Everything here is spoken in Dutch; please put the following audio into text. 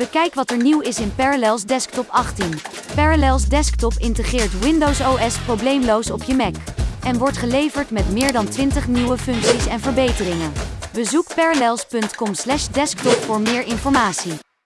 Bekijk wat er nieuw is in Parallels Desktop 18. Parallels Desktop integreert Windows OS probleemloos op je Mac. En wordt geleverd met meer dan 20 nieuwe functies en verbeteringen. Bezoek parallels.com/desktop voor meer informatie.